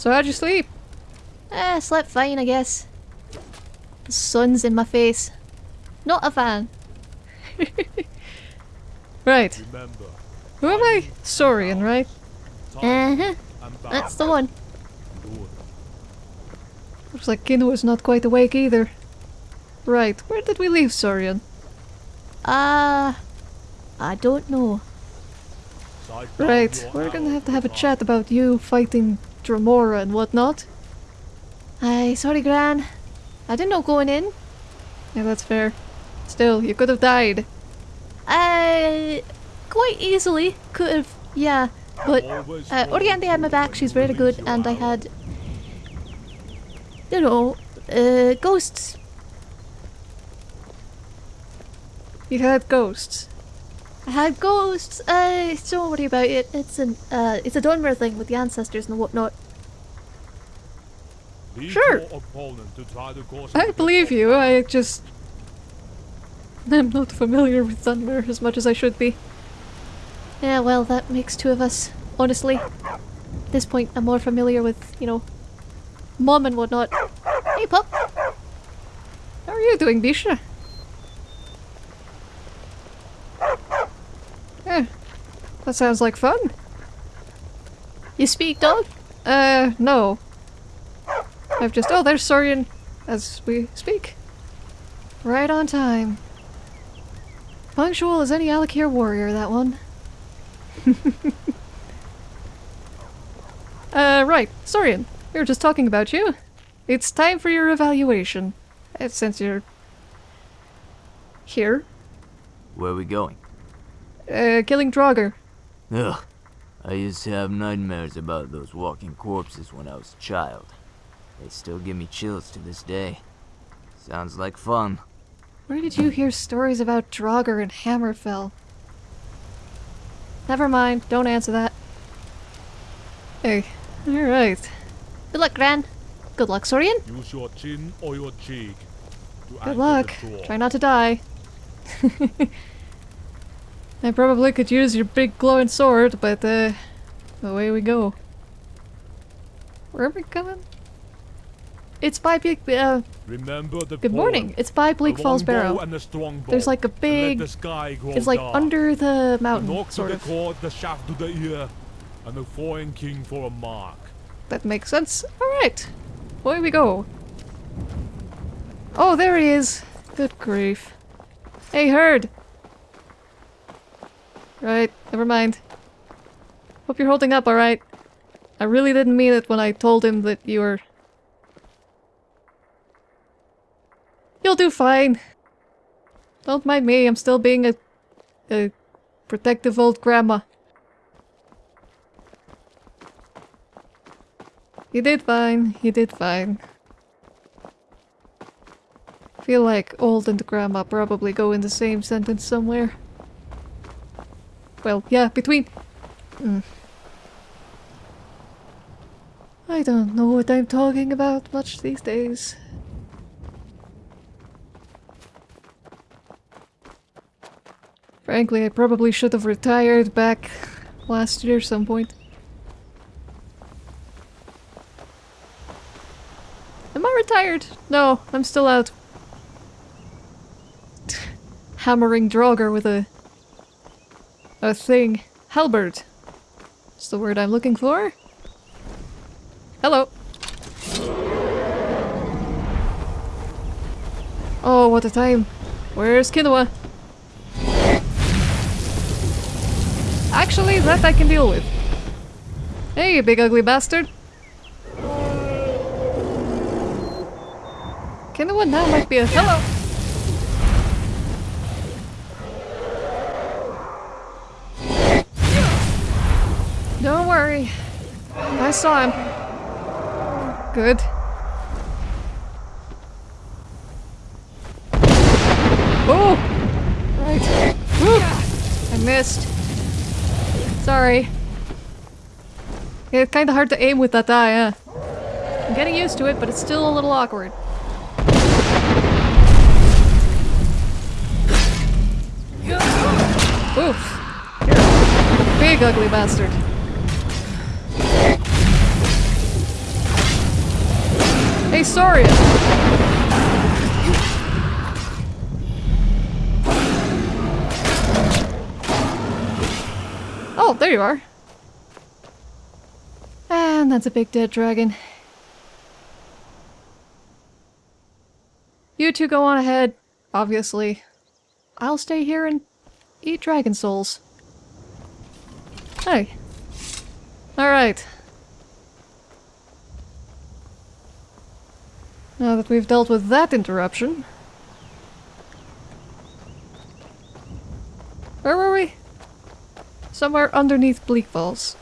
So how'd you sleep? Eh, slept fine, I guess. The sun's in my face. Not a fan. Right. Remember, Who am I? Saurian, right? time Uh-huh. That's the one. Looks like Kino is not quite awake either. Right, where did we leave Saurian? Uh... I don't know. Right, we're gonna have to have a chat about you fighting Dremora and whatnot. Aye, sorry, Gran. I didn't know going in. Yeah, that's fair. Still, you could have died. Uh, quite easily. Could have, yeah. But uh, Oriente had my back, she's very good, and I had... You know, uh, ghosts. You had ghosts. I had ghosts. Uh, don't worry about it. It's an, uh, it's a Dunmer thing with the ancestors and whatnot. Leave Sure. your opponent to try to cause I believe you, I just... I'm not familiar with Dunmer as much as I should be. Yeah, well, that makes two of us. Honestly, at this point, I'm more familiar with, you know, mom and whatnot. Hey, pup. How are you doing, Bisha? Yeah, that sounds like fun. You speak, dog? Uh, no. I've just... Oh, there's Saurian as we speak. Right on time. Punctual as any Alik'r warrior, that one. uh, right. Saurian, we were just talking about you. It's time for your evaluation. Uh, since you're... here. Where are we going? Uh, killing Draugr. Ugh. I used to have nightmares about those walking corpses when I was a child. They still give me chills to this day. Sounds like fun. Where did you hear stories about Draugr and Hammerfell? Never mind, don't answer that. Hey, alright. Good luck, Gran. Good luck, Saurian. Use your chin or your cheek. To Good anchor luck. The door. Try not to die. I probably could use your big glowing sword, but uh, away we go. Where are we going? It's by Big. Uh, Remember the good morning. It's by Bleak Falls Barrow. a. There's like a big. the It's like dark. under the The mountain, knock to the cord, the shaft to the ear, and the foreign king for a mark. That makes sense. Alright. Away we go. Oh, there he is. Good grief. Hey, Herd! Right, never mind. Hope you're holding up alright. I really didn't mean it when I told him that you were... You'll do fine. Don't mind me, I'm still being a... a protective old grandma. You did fine. You did fine. Feel like old and grandma probably go in the same sentence somewhere. Well, yeah, between... Mm. I don't know what I'm talking about much these days. Frankly, I probably should have retired back last year some point. Am I retired? No, I'm still out. Hammering Draugr with a... a thing. Halberd. That's the word I'm looking for. Hello. Oh, what a time. Where's Kinoa? Actually, that I can deal with. Hey, big ugly bastard. Kinoa now might be a- Hello! I saw him. Good. Oh! Right. Woo! I missed. Sorry. It's kinda hard to aim with that eye, huh? I'm getting used to it, but it's still a little awkward. Oof. Big ugly bastard. Hey, Saurian! Oh, there you are. And that's a big dead dragon. You two go on ahead, obviously. I'll stay here and eat dragon souls. Hey. Alright. Now that we've dealt with that interruption. Where were we? Somewhere underneath Bleak Falls.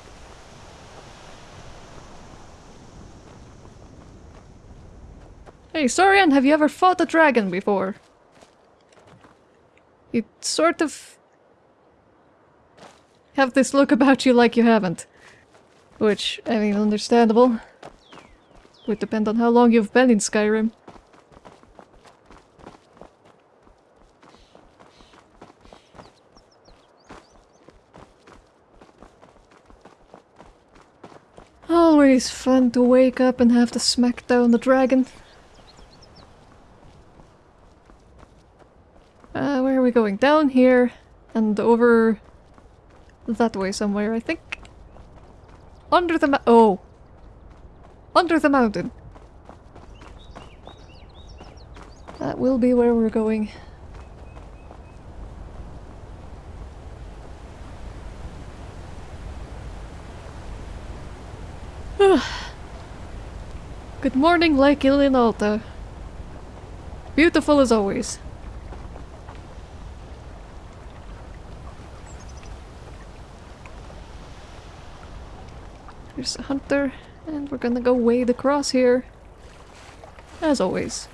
Hey, Sorian, have you ever fought a dragon before? You sort of have this look about you like you haven't. Which, I mean, understandable. Would depend on how long you've been in Skyrim. Always fun to wake up and have to smack down the dragon. Uh, where are we going? Down here and over that way somewhere, I think. Under the oh. Under the mountain. That will be where we're going. Good morning, Lake Ilinalta. Beautiful as always. There's a hunter, and we're gonna go wade across here. As always.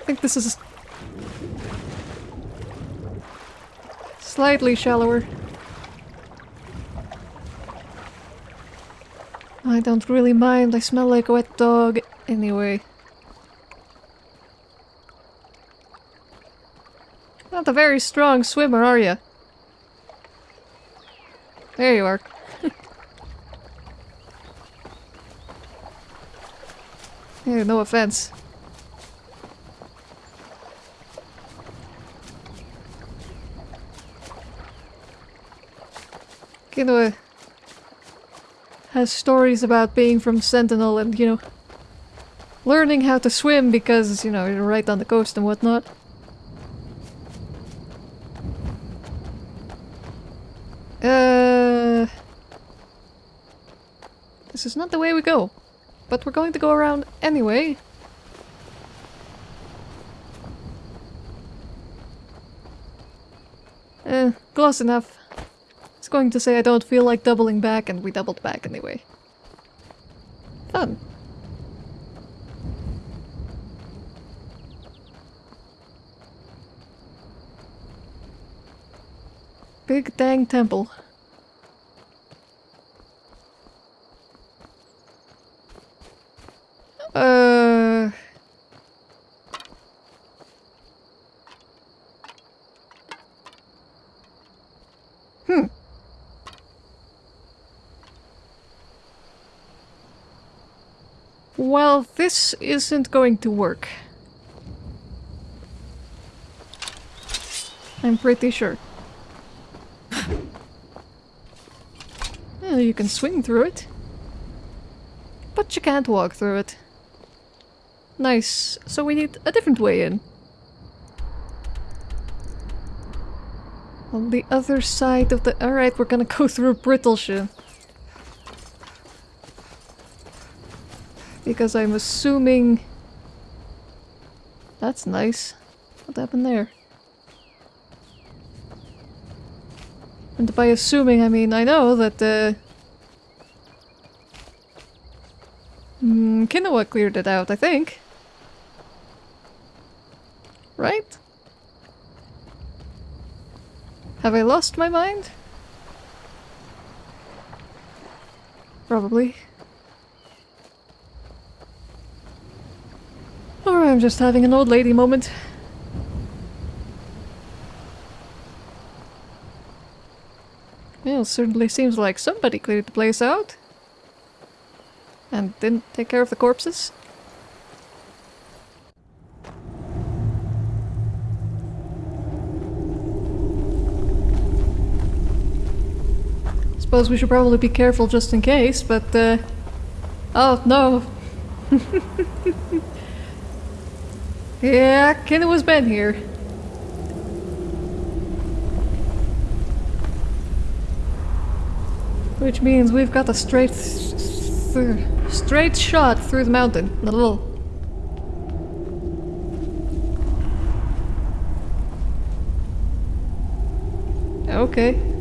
I think this is slightly shallower. I don't really mind, I smell like a wet dog anyway. Not a very strong swimmer, are you? There you are. hey, no offense. Kinoa uh, has stories about being from Sentinel and, you know, learning how to swim because, you know, you're right on the coast and whatnot. This is not the way we go, but we're going to go around anyway. Eh, close enough. It's going to say I don't feel like doubling back and we doubled back anyway. Fun. Big dang temple. Well, this isn't going to work. I'm pretty sure. Well, you can swing through it. But you can't walk through it. Nice. So we need a different way in. On the other side of the... Alright, we're gonna go through Brittleshin. Because I'm assuming... That's nice. What happened there? And by assuming, I mean I know that uh, mm, Kinoa cleared it out, I think. Right? Have I lost my mind? Probably. I'm just having an old lady moment. Well, certainly seems like somebody cleared the place out. And didn't take care of the corpses. Suppose we should probably be careful just in case, but uh... Oh, no. yeah, Kenny was been here. Which means we've got a straight, straight shot through the mountain. Little. Okay.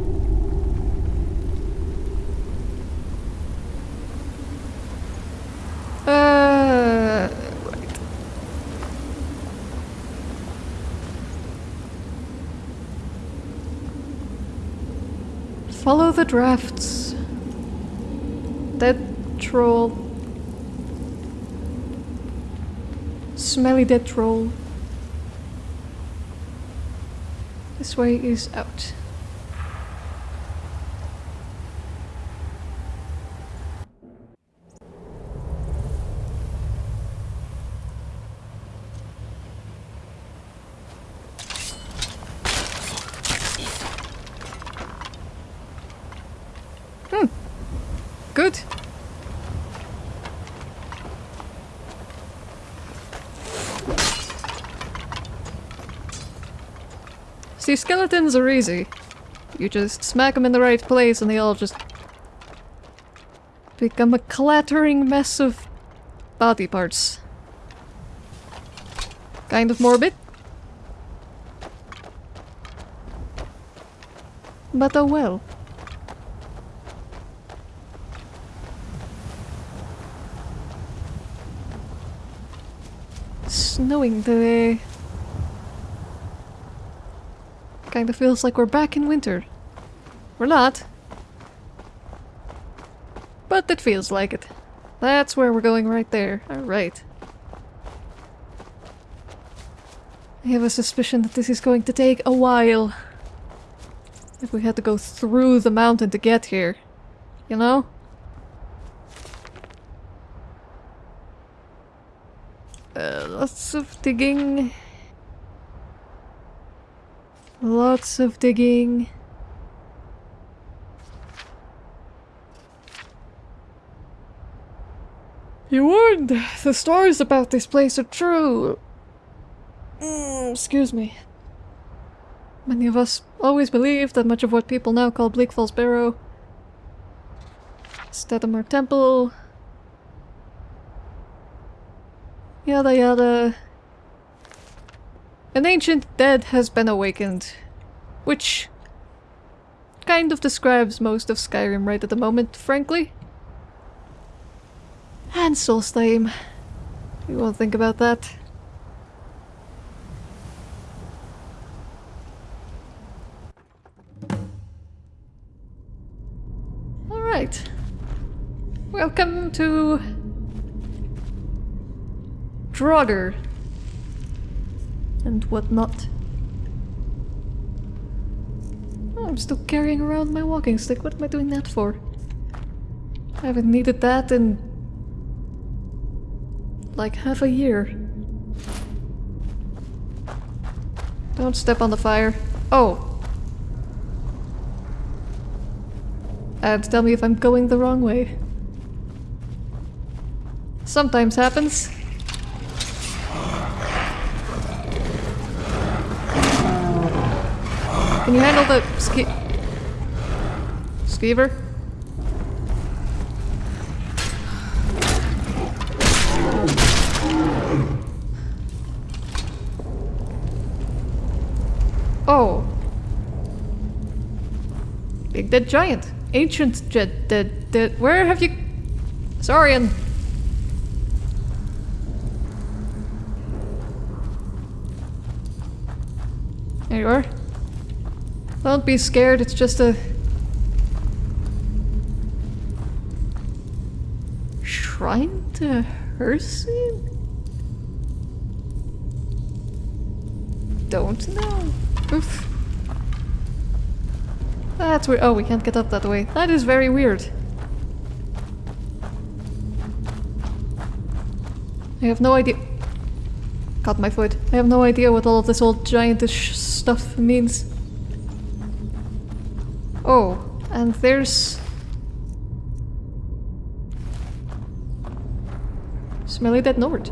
Follow the drafts. Dead troll. Smelly dead troll. This way is out. Hmm. Good. See, skeletons are easy. You just smack them in the right place and they all just become a clattering mess of body parts. Kind of morbid. But oh well. Snowing today. Kinda feels like we're back in winter. We're not. But it feels like it. That's where we're going right there. Alright. I have a suspicion that this is going to take a while. If we had to go through the mountain to get here. You know? Uh, lots of digging. Lots of digging. You warned! The stories about this place are true! Mm, excuse me. Many of us always believed that much of what people now call Bleak Falls Barrow Stedamar Temple Yada yada. An ancient dead has been awakened. Which kind of describes most of Skyrim right at the moment, frankly. And Solstheim. You won't think about that. Alright. Welcome to Draugr and whatnot. Oh, I'm still carrying around my walking stick. What am I doing that for? I haven't needed that in like half a year. Don't step on the fire. Oh! And tell me if I'm going the wrong way. Sometimes happens. Can you handle the ski- Skeever? Oh. Big dead giant. Ancient dead dead dead. Where have you... Saurian. There you are. Don't be scared, it's just a... Shrine to Hircine? Don't know. Oof. That's weird. Oh, we can't get up that way. That is very weird. I have no idea. Got my foot. I have no idea what all of this old giantish stuff means. Oh, and there's. Smelly Dead Nord.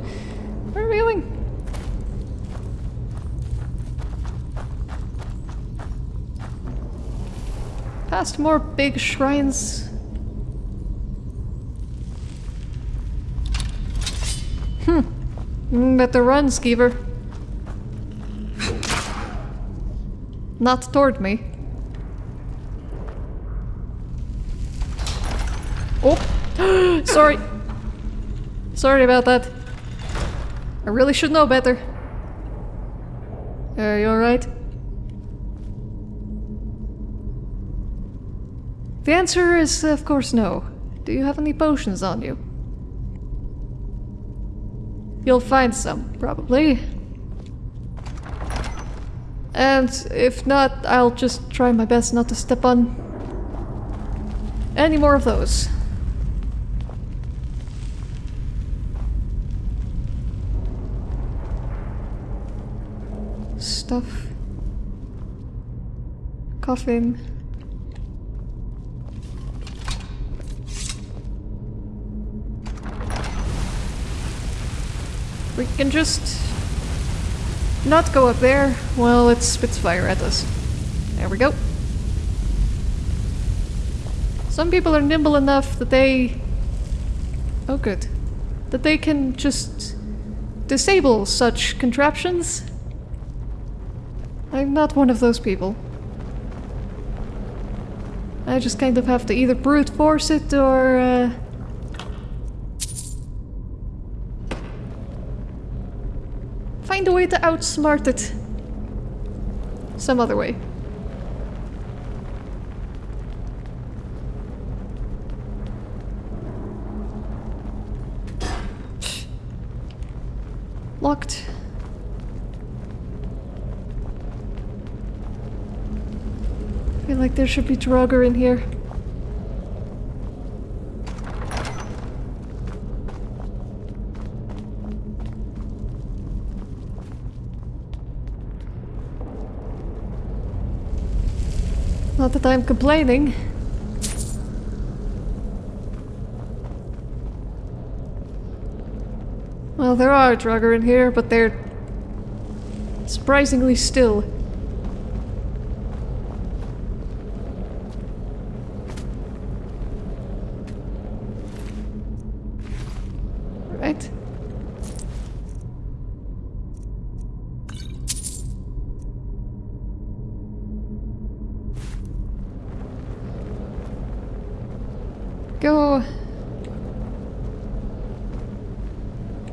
Where are we going? Past more big shrines. Hmm. Mm, Better run, Skeever. Not toward me. Oh! Sorry. Sorry about that. I really should know better. Are you alright? The answer is, of course, no. Do you have any potions on you? You'll find some, probably. And if not, I'll just try my best not to step on any more of those. Stuff. Coffin. We can just not go up there while it spits fire at us. There we go. Some people are nimble enough that they... Oh good. That they can just disable such contraptions. I'm not one of those people. I just kind of have to either brute force it or... Uh, find a way to outsmart it. Some other way. Locked. I feel like there should be Draugr in here. Not that I'm complaining. Well, there are Draugr in here, but they're surprisingly still. Right. Go.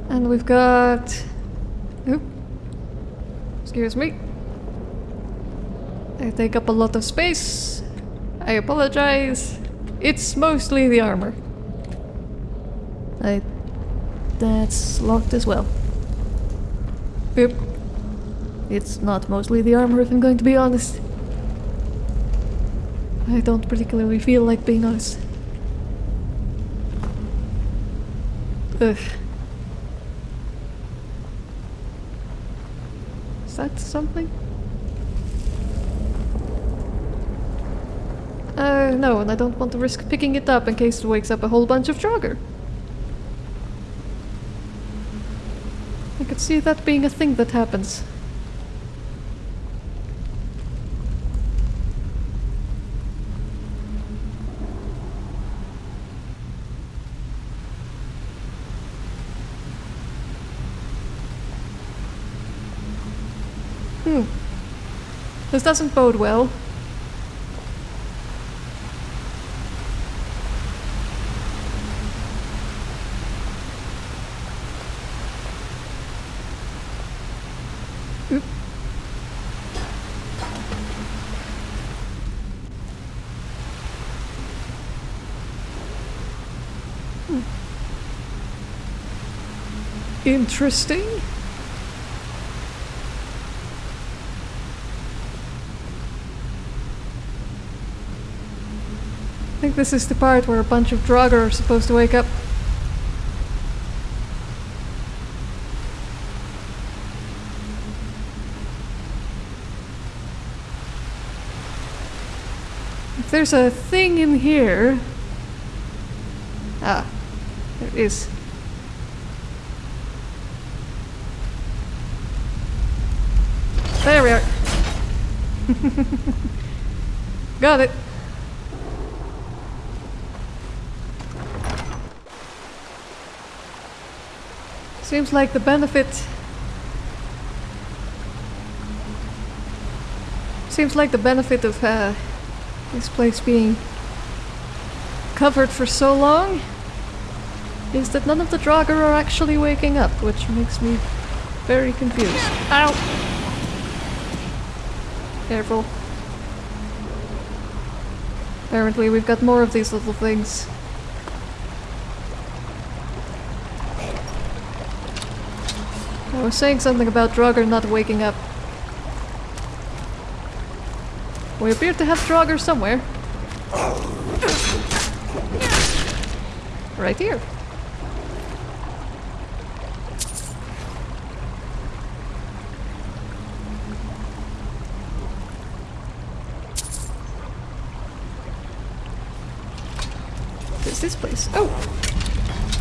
And we've got... Oop. Excuse me. I take up a lot of space. I apologize. It's mostly the armor. I... That's locked as well. It's not mostly the armor if I'm going to be honest. I don't particularly feel like being honest. Ugh. Is that something? Uh, no, and I don't want to risk picking it up in case it wakes up a whole bunch of Draugr. I could see that being a thing that happens. This doesn't bode well. Hmm. Interesting. I this is the part where a bunch of Draugr are supposed to wake up. If there's a thing in here... Ah, there is. There we are. Got it. Seems like the benefit... Seems like the benefit of uh, this place being covered for so long is that none of the Draugr are actually waking up, which makes me very confused. Ow! Careful. Apparently we've got more of these little things. Was saying something about Draugr not waking up. We appear to have Draugr somewhere. Right here. What is this place? Oh!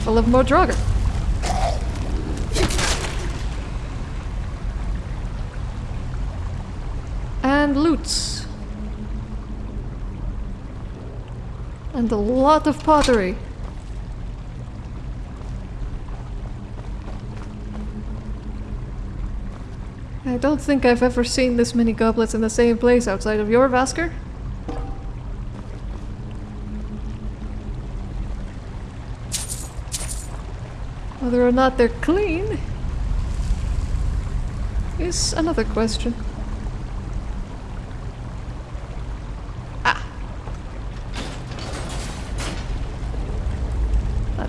Full of more Draugr. And loots. And a lot of pottery. I don't think I've ever seen this many goblets in the same place outside of your Vasker. Whether or not they're clean is another question.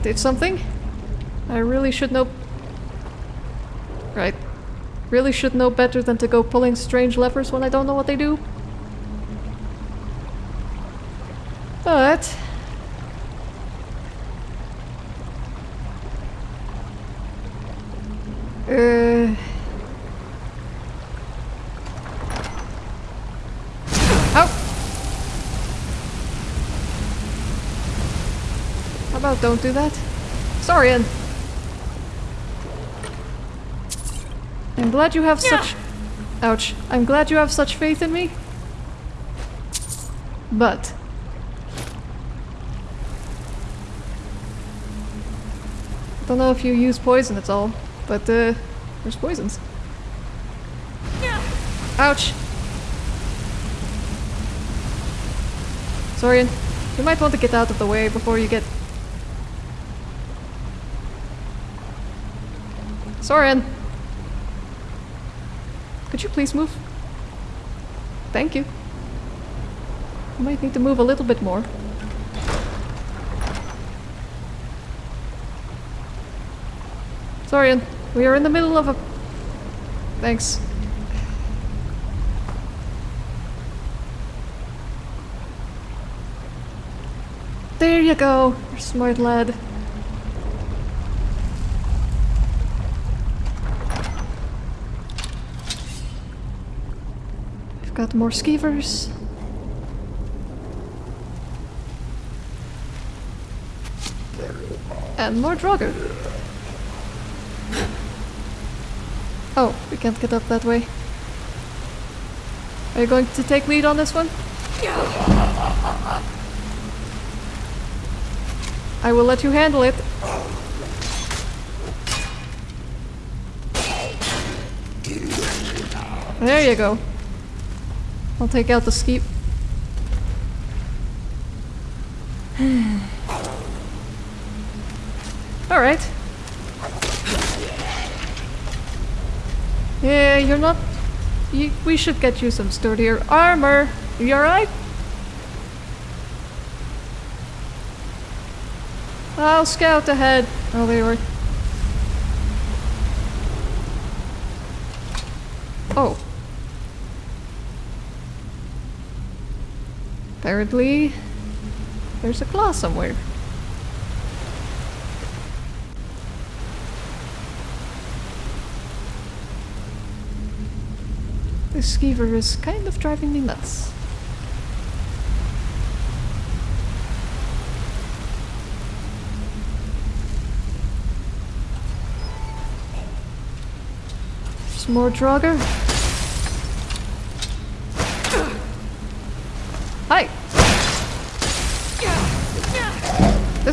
Did something. I really should know. Right. Really should know better than to go pulling strange levers when I don't know what they do. But... Uh... Ow! How don't do that? Sorry, Ian. I'm glad you have such... Ouch. I'm glad you have such faith in me. But... I don't know if you use poison at all, but uh, there's poisons. Ouch! Sorian, you might want to get out of the way before you get... Sorian! Could you please move? Thank you. I might need to move a little bit more. Sorian, we are in the middle of a... Thanks. There you go, smart lad. Got more skeevers. And more Draugr. Oh, we can't get up that way. Are you going to take lead on this one? I will let you handle it. There you go. I'll take out the skeep. Alright. Yeah, you're not... You, we should get you some sturdier armor. You alright? I'll scout ahead. Oh, they were... Oh. Apparently... There's a claw somewhere. This skeever is kind of driving me nuts. Some more Draugr.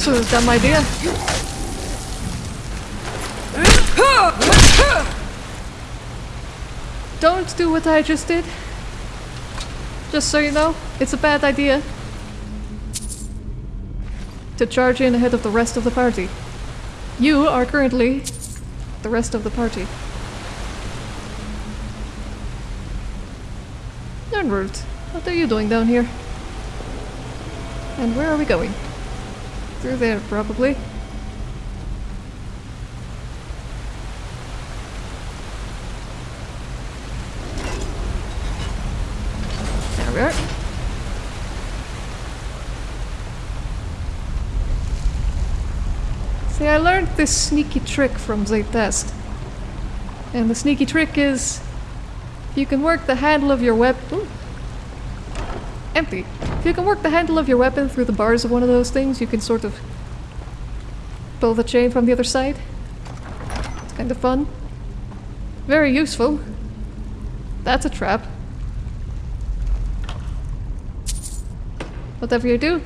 Was a dumb idea. Don't do what I just did. Just so you know, it's a bad idea. To charge in ahead of the rest of the party. You are currently the rest of the party. Nirnroot, what are you doing down here? And where are we going? Through there, probably. There we are. See, I learned this sneaky trick from Zaytest. And the sneaky trick is if you can work the handle of your weapon. Empty. If you can work the handle of your weapon through the bars of one of those things, you can sort of pull the chain from the other side. It's kind of fun. Very useful. That's a trap. Whatever you do,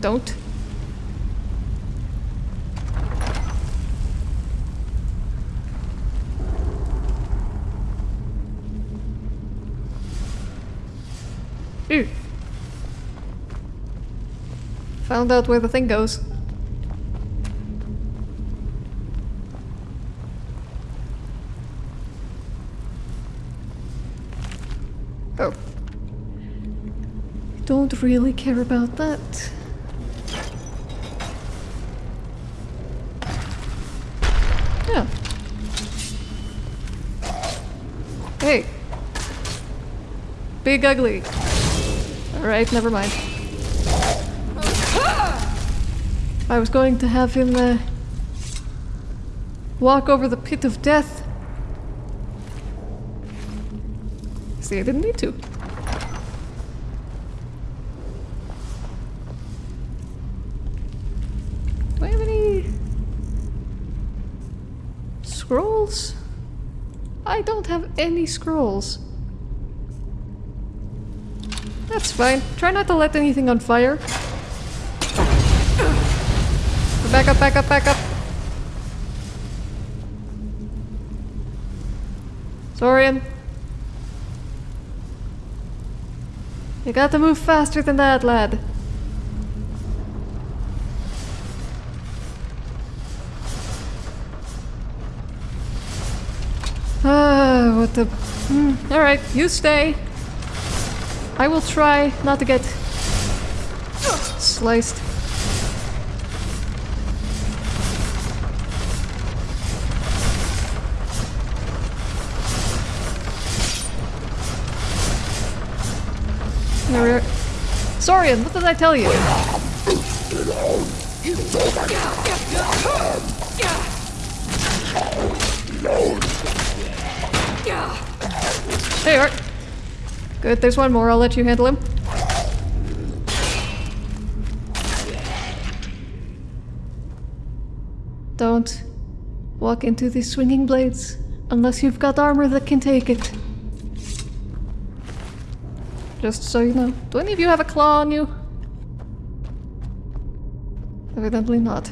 don't. Ew. Found out where the thing goes. Oh. Don't really care about that. Yeah. Hey. Big ugly. Alright, never mind. I was going to have him uh, walk over the pit of death. See, I didn't need to. Do I have any scrolls? I don't have any scrolls. That's fine. Try not to let anything on fire. Back up, back up, back up. Sorian. You got to move faster than that, lad. Ah, what the... Mm, Alright, you stay. I will try not to get sliced. There. Sorian, what did I tell you? There you are. Good, there's one more. I'll let you handle him. Don't walk into these swinging blades unless you've got armor that can take it. Just so you know. Do any of you have a claw on you? Evidently not.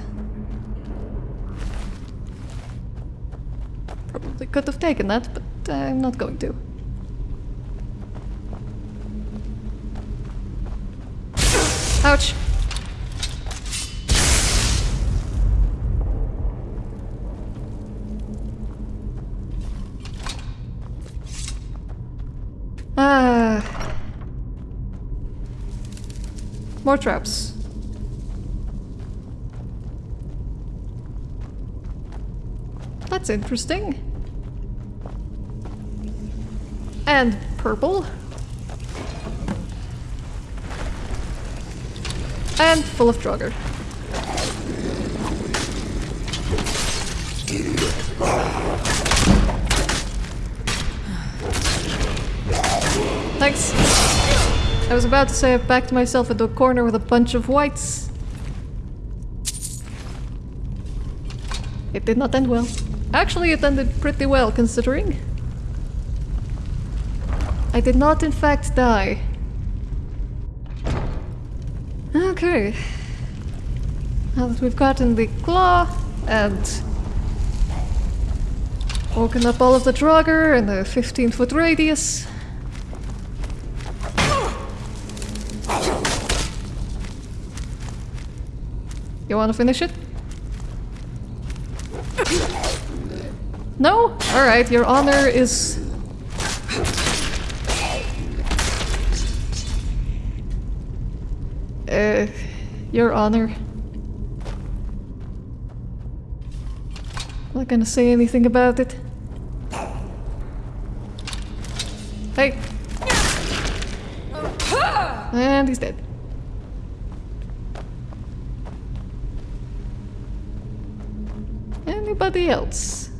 Probably could have taken that, but I'm not going to. Ouch. Ah. More traps. That's interesting. And purple. And full of Draugr. Thanks. I was about to say I've backed myself into a corner with a bunch of whites. It did not end well. Actually, it ended pretty well, considering. I did not, in fact, die. Okay. Now that we've gotten the claw and woken up all of the Draugr in a 15 foot radius. You wanna finish it? No? Alright, your honor is... your honor. Not gonna say anything about it. Hey! And he's dead. Anybody else?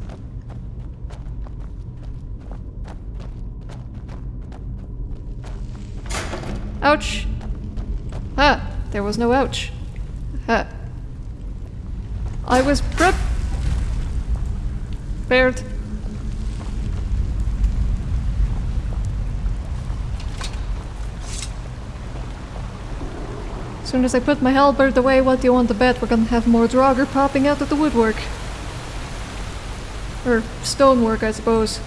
Ouch! There was no ouch. Ah. I was prep prepared. As soon as I put my halberd away, what do you want to bet? We're gonna have more Draugr popping out of the woodwork. Or stonework, I suppose.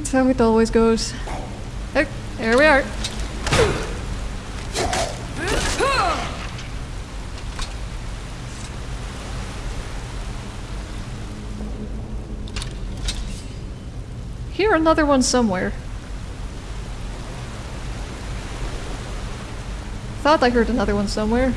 It's how it always goes. Oh, here we are. Hear another one somewhere. Thought I heard another one somewhere.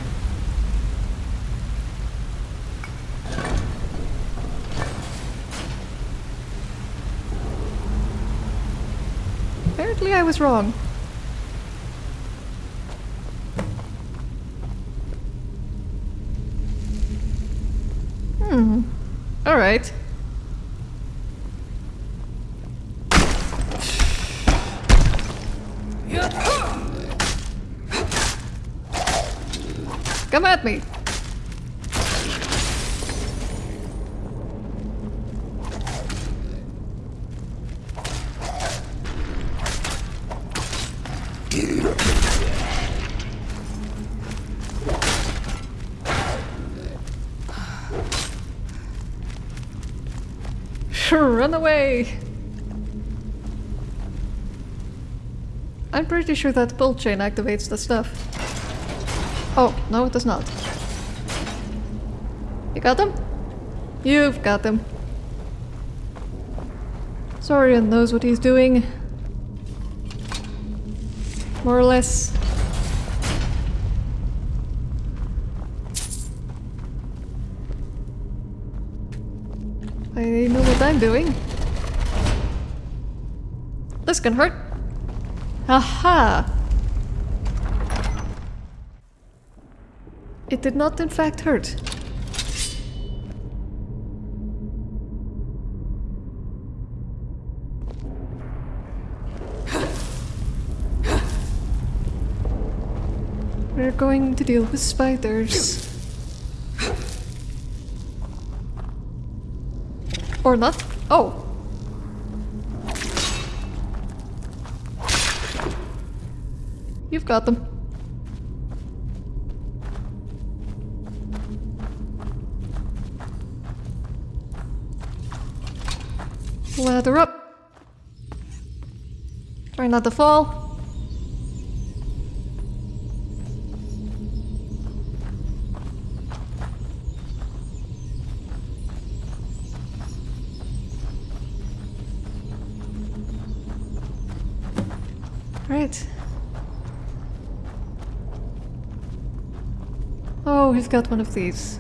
Apparently I was wrong. Hmm. Alright. Come at me! Away! I'm pretty sure that pull chain activates the stuff. Oh, no it does not. You got them? You've got them. Saurian knows what he's doing. More or less. I know what I'm doing. Can hurt. Aha! It did not in fact hurt. We're going to deal with spiders. Or not. Oh! You've got them. Lather up. Try not to fall. Right. He's got one of these.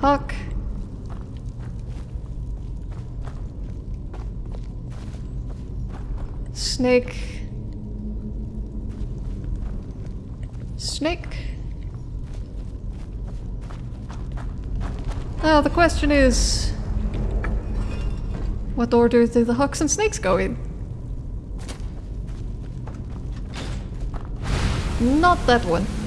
Hawk. snake. Snake. Now the question is... What order do the hawks and snakes go in? Not that one.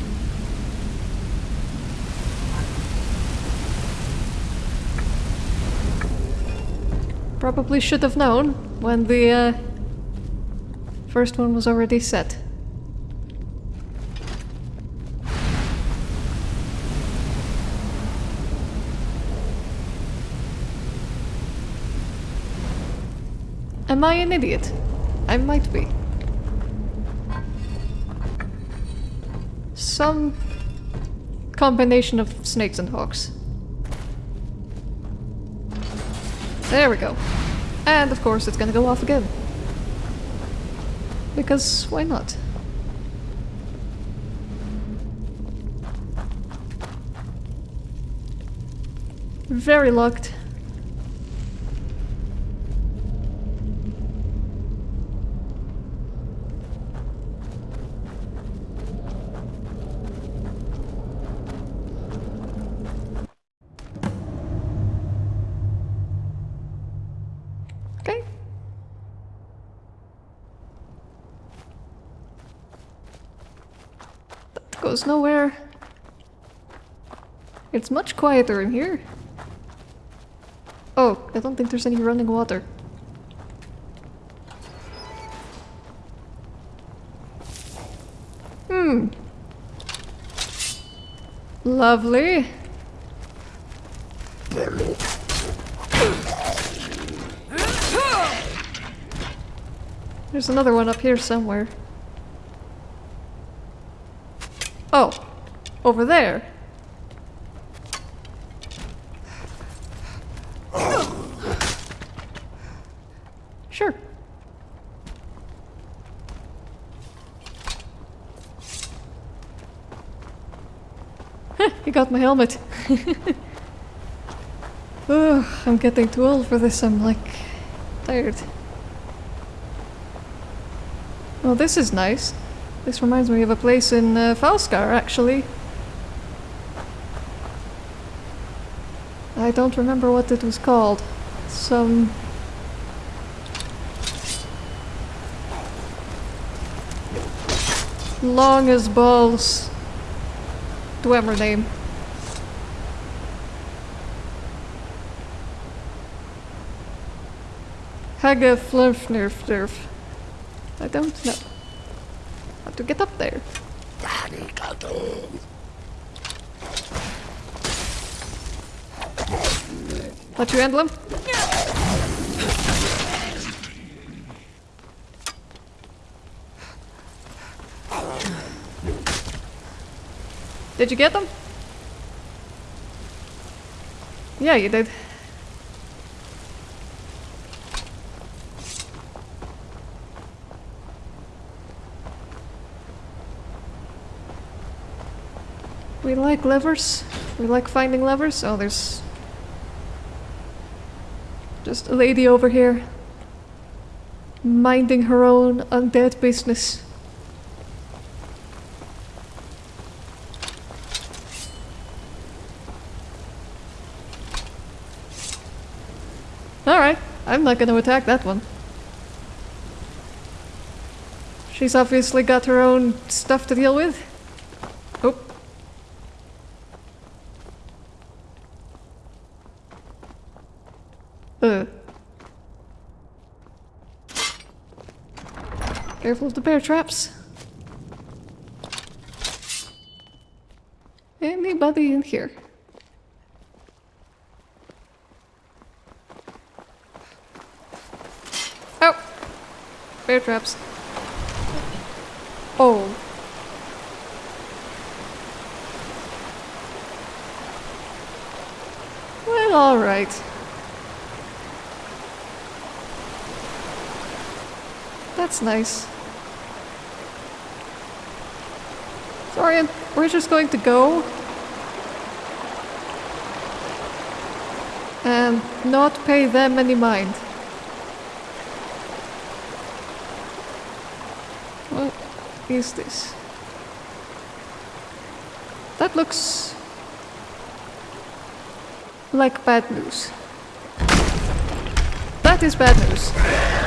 Probably should have known when the uh, first one was already set. Am I an idiot? I might be. Some combination of snakes and hawks. There we go. And of course it's gonna go off again. Because why not? Very locked. Okay. That goes nowhere. Much quieter in here. Oh, I don't think there's any running water. Hmm. Lovely. There's another one up here somewhere. Oh, over there. Sure. He got my helmet. Ugh, I'm getting too old for this. I'm like tired. Well, this is nice. This reminds me of a place in uh, Falskaar, actually. I don't remember what it was called. Some... Long as balls. Dwemer name. Hagga Flurfnurfdurf. I don't know. How to get up there. Let you handle him? Did you get them? Yeah, you did. We like levers. We like finding levers. Oh, there's just a lady over here minding her own undead business. Alright, I'm not gonna attack that one. She's obviously got her own stuff to deal with. Uh. Careful of the bear traps. Anybody in here? Oh! Bear traps. Oh. Well, alright. That's nice. Sorry, we're just going to go. And not pay them any mind. What is this? That looks like bad news. That is bad news.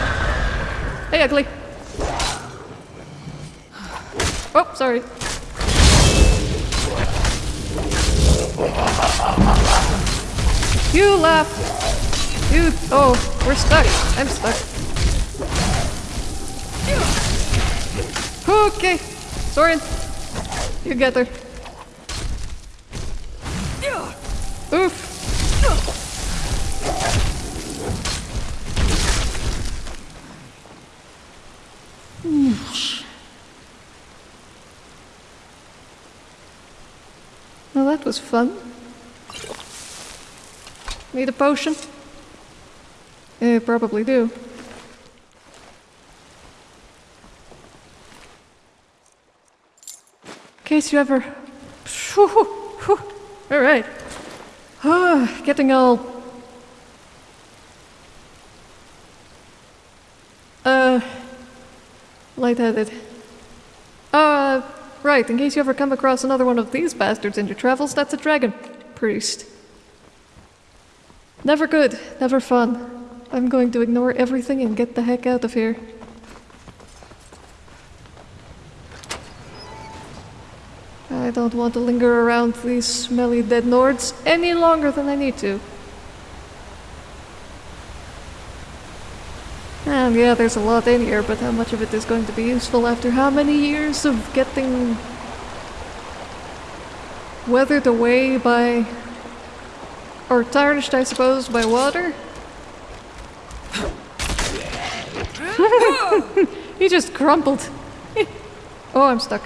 Hey, ugly. Oh, sorry. You laugh. You. Oh, we're stuck. I'm stuck. Okay. Soren. You get her. That was fun. Need a potion? Yeah, probably do. In case you ever. Alright. Ah, getting all. Uh. lightheaded. Right, in case you ever come across another one of these bastards in your travels, that's a dragon priest. Never good, never fun. I'm going to ignore everything and get the heck out of here. I don't want to linger around these smelly dead Nords any longer than I need to. And yeah, there's a lot in here, but how much of it is going to be useful after how many years of getting weathered away by or tarnished, I suppose, by water? he just crumpled. oh, I'm stuck.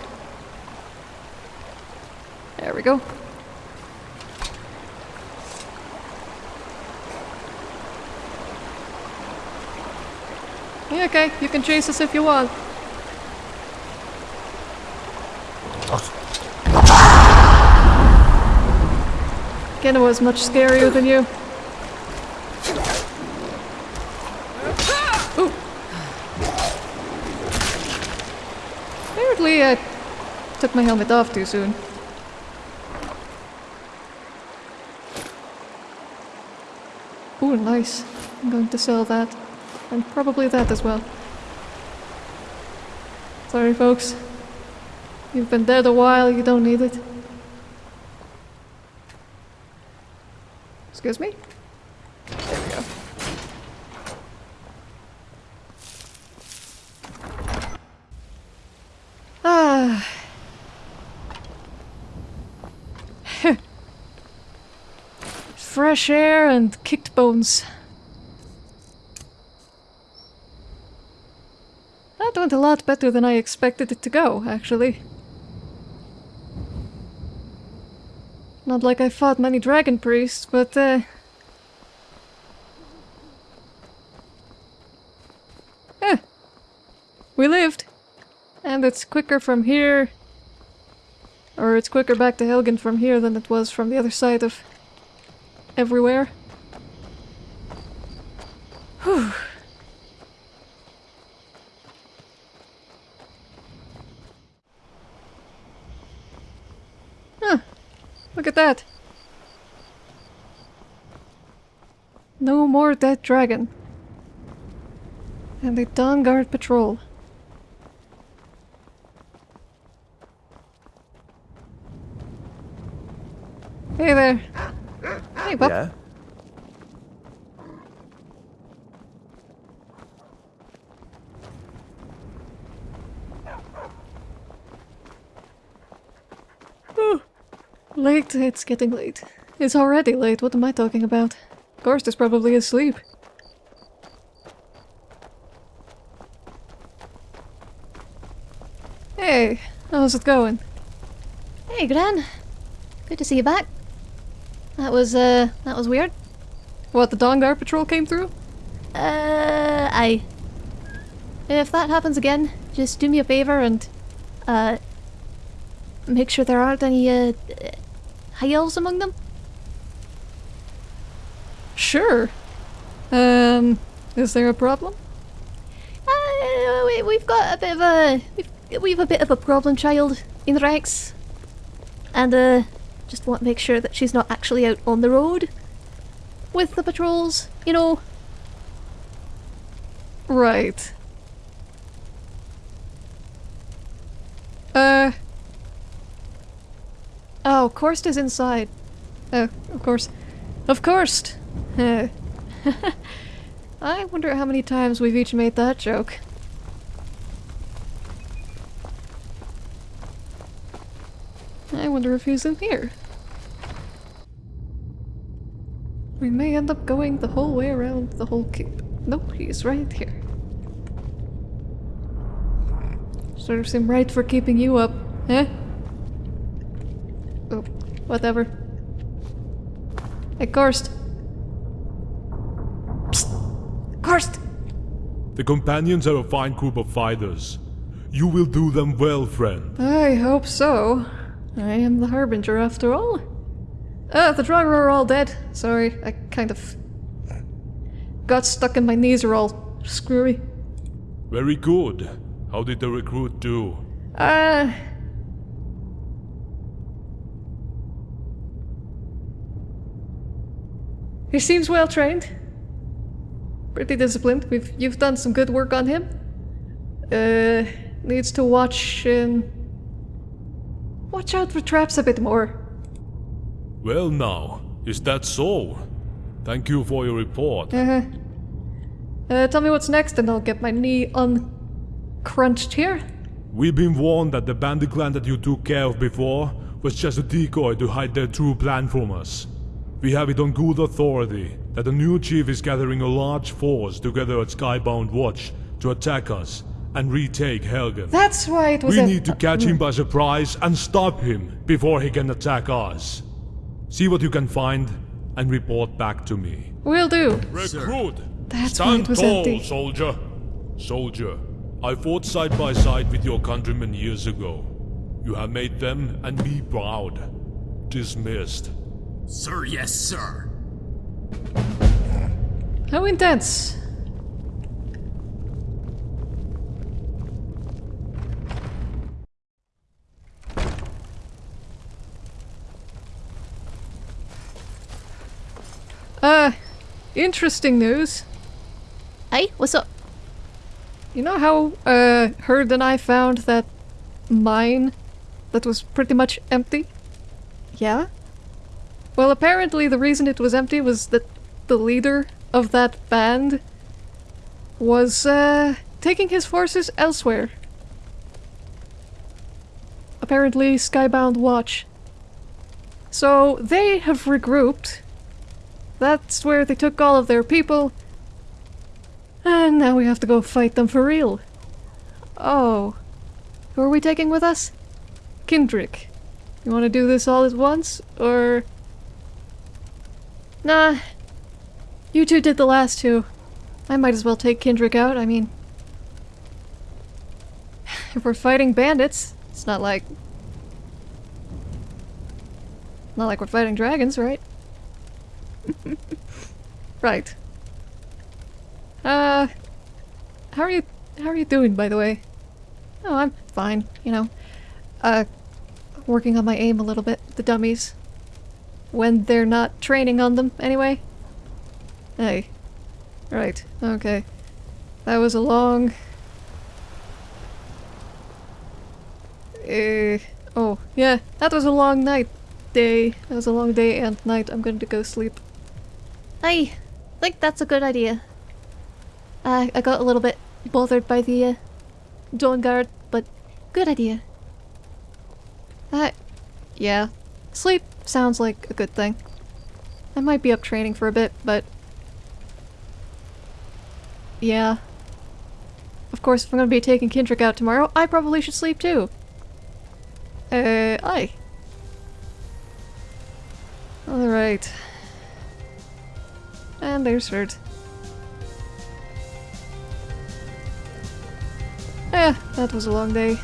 There we go. Okay, you can chase us if you want. Kenna was much scarier than you. Apparently I took my helmet off too soon. Ooh, nice. I'm going to sell that. And probably that as well. Sorry, folks. You've been dead a while, you don't need it. Excuse me? There we go. Ah. Fresh air and kicked bones. Went a lot better than I expected it to go, actually. Not like I fought many dragon priests, but uh... Eh. We lived. And it's quicker from here. Or it's quicker back to Helgen from here than it was from the other side of... everywhere. Whew. Huh. Look at that. No more dead dragon. And the Dawnguard patrol. Hey there. Hey, Bob. Yeah? Late, it's getting late. It's already late, what am I talking about? Gorst is probably asleep. Hey, how's it going? Hey, Gran. Good to see you back. That was, uh, that was weird. What, the Dawnguard patrol came through? Uh, I. If that happens again, just do me a favor and, uh, make sure there aren't any, uh, high elves among them. Sure. Um, is there a problem? Uh, we, we've got a bit of a, we've we've a bit of a problem child in the ranks. And, uh, just want to make sure that she's not actually out on the road with the patrols, you know. Right. Uh. Oh, Korst is inside. Oh, of course. Of course! Uh, I wonder how many times we've each made that joke. I wonder if he's in here. We may end up going the whole way around the whole keep. Nope, he's right here. Serves him right for keeping you up, eh? Whatever. Hey, Karst. Psst! Karst! The companions are a fine group of fighters. You will do them well, friend. I hope so. I am the Harbinger after all. Ah, the Draugr are all dead. Sorry, I kind of got stuck and my knees are all screwy. Very good. How did the recruit do? Uh. He seems well trained. Pretty disciplined. We've you've done some good work on him. Uh needs to watch um, watch out for traps a bit more. Well now, is that so? Thank you for your report. Uh-huh. Uh, tell me what's next and I'll get my knee uncrunched here. We've been warned that the bandit clan that you took care of before was just a decoy to hide their true plan from us. We have it on good authority that the new chief is gathering a large force together at Skybound Watch to attack us and retake Helgen. That's why it was We a- need to catch him by surprise and stop him before he can attack us. See what you can find and report back to me. Will do. Recruit! That's Stand tall, empty. soldier. Soldier, I fought side by side with your countrymen years ago. You have made them and me proud. Dismissed. Sir, yes, sir. How intense. Uh, interesting news. Hey, what's up? You know how, uh, Herd and I found that mine that was pretty much empty? Yeah? Well, apparently the reason it was empty was that the leader of that band was, uh, taking his forces elsewhere. Apparently Skybound Watch. So they have regrouped. That's where they took all of their people. And now we have to go fight them for real. Oh. Who are we taking with us? Kindrick. You want to do this all at once, or... Nah. You two did the last two. I might as well take Kindrick out, I mean... If we're fighting bandits, it's not like... Not like we're fighting dragons, right? right. Uh, how are you? How are you doing, by the way? Oh, I'm fine. You know, uh, working on my aim a little bit. The dummies, when they're not training on them, anyway. Hey, right? Okay, that was a long. Uh, oh yeah, that was a long night, day. That was a long day and night. I'm going to go sleep. I think that's a good idea. Uh, I got a little bit bothered by the uh, Dawnguard, but good idea. Uh, yeah. Sleep sounds like a good thing. I might be up training for a bit, but... Yeah. Of course, if I'm gonna be taking Kindrick out tomorrow, I probably should sleep too. Uh, aye. Alright. And there's Herd. Eh, that was a long day.